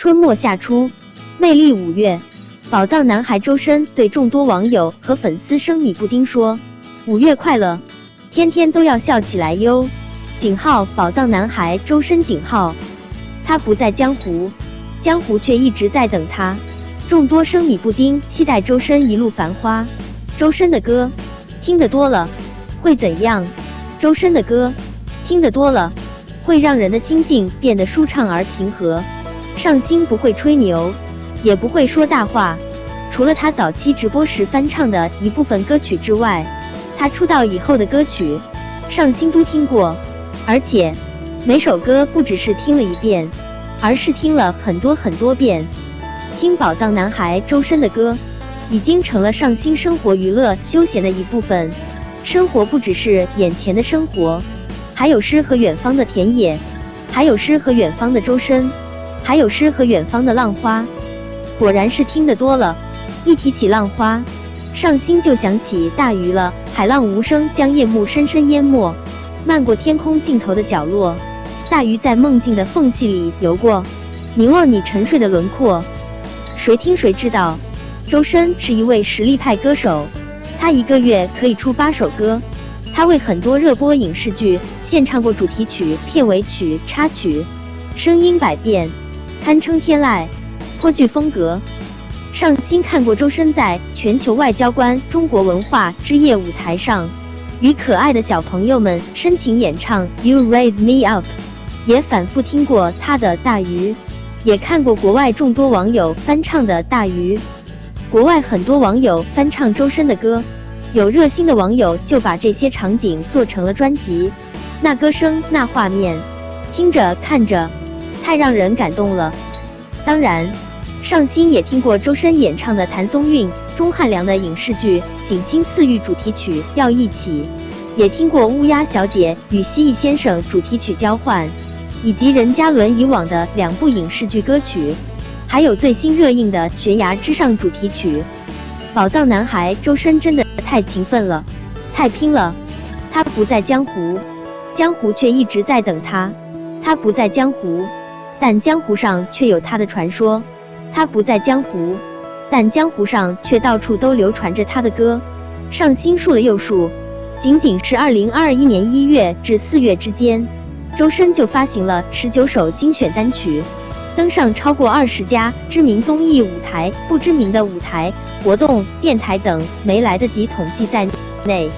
春末夏初，魅力五月，宝藏男孩周深对众多网友和粉丝生米布丁说：“五月快乐，天天都要笑起来哟。”井号宝藏男孩周深井号，他不在江湖，江湖却一直在等他。众多生米布丁期待周深一路繁花。周深的歌听得多了会怎样？周深的歌听得多了会让人的心境变得舒畅而平和。上星不会吹牛，也不会说大话。除了他早期直播时翻唱的一部分歌曲之外，他出道以后的歌曲，上星都听过。而且每首歌不只是听了一遍，而是听了很多很多遍。听宝藏男孩周深的歌，已经成了上星生活娱乐休闲的一部分。生活不只是眼前的生活，还有诗和远方的田野，还有诗和远方的周深。还有诗和远方的浪花，果然是听得多了。一提起浪花，上心就想起大鱼了。海浪无声，将夜幕深深淹没。漫过天空尽头的角落，大鱼在梦境的缝隙里游过，凝望你沉睡的轮廓。谁听谁知道？周深是一位实力派歌手，他一个月可以出八首歌。他为很多热播影视剧献唱过主题曲、片尾曲、插曲，声音百变。堪称天籁，颇具风格。上星看过周深在全球外交官中国文化之夜舞台上，与可爱的小朋友们深情演唱《You Raise Me Up》，也反复听过他的《大鱼》，也看过国外众多网友翻唱的《大鱼》。国外很多网友翻唱周深的歌，有热心的网友就把这些场景做成了专辑。那歌声，那画面，听着看着。太让人感动了。当然，上星也听过周深演唱的谭松韵、钟汉良的影视剧《锦心似玉》主题曲《要一起》，也听过乌鸦小姐与蜥蜴先生主题曲交换，以及任嘉伦以往的两部影视剧歌曲，还有最新热映的《悬崖之上》主题曲。宝藏男孩周深真的太勤奋了，太拼了。他不在江湖，江湖却一直在等他。他不在江湖。但江湖上却有他的传说，他不在江湖，但江湖上却到处都流传着他的歌。上新数了又数，仅仅是二零二一年一月至四月之间，周深就发行了十九首精选单曲，登上超过二十家知名综艺舞台、不知名的舞台活动、电台等没来得及统计在内，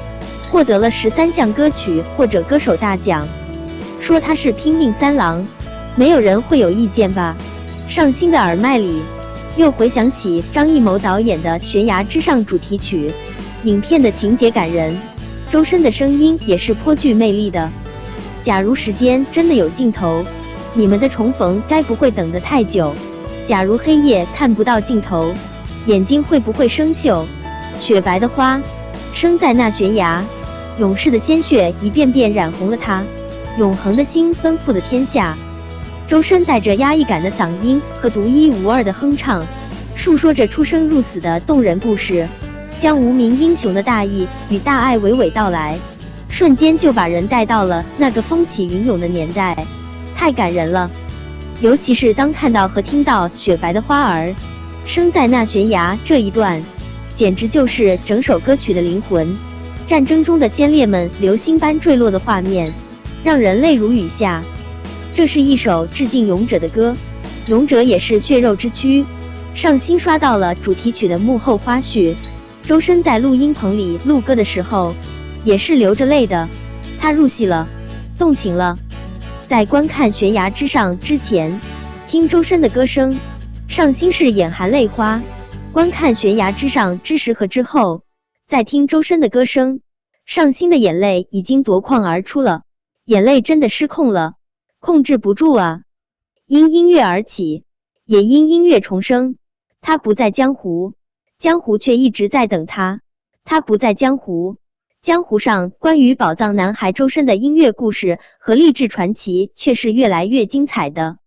获得了十三项歌曲或者歌手大奖。说他是拼命三郎。没有人会有意见吧？上新的耳麦里，又回想起张艺谋导演的《悬崖之上》主题曲，影片的情节感人，周深的声音也是颇具魅力的。假如时间真的有尽头，你们的重逢该不会等得太久？假如黑夜看不到尽头，眼睛会不会生锈？雪白的花，生在那悬崖，勇士的鲜血一遍遍染红了它，永恒的心奔赴了天下。周深带着压抑感的嗓音和独一无二的哼唱，述说着出生入死的动人故事，将无名英雄的大义与大爱娓娓道来，瞬间就把人带到了那个风起云涌的年代，太感人了。尤其是当看到和听到“雪白的花儿生在那悬崖”这一段，简直就是整首歌曲的灵魂。战争中的先烈们流星般坠落的画面，让人泪如雨下。这是一首致敬勇者的歌，勇者也是血肉之躯。上新刷到了主题曲的幕后花絮，周深在录音棚里录歌的时候，也是流着泪的。他入戏了，动情了。在观看《悬崖之上》之前，听周深的歌声，上新是眼含泪花；观看《悬崖之上》之时和之后，再听周深的歌声，上新的眼泪已经夺眶而出了，眼泪真的失控了。控制不住啊！因音乐而起，也因音乐重生。他不在江湖，江湖却一直在等他。他不在江湖，江湖上关于宝藏男孩周深的音乐故事和励志传奇却是越来越精彩的。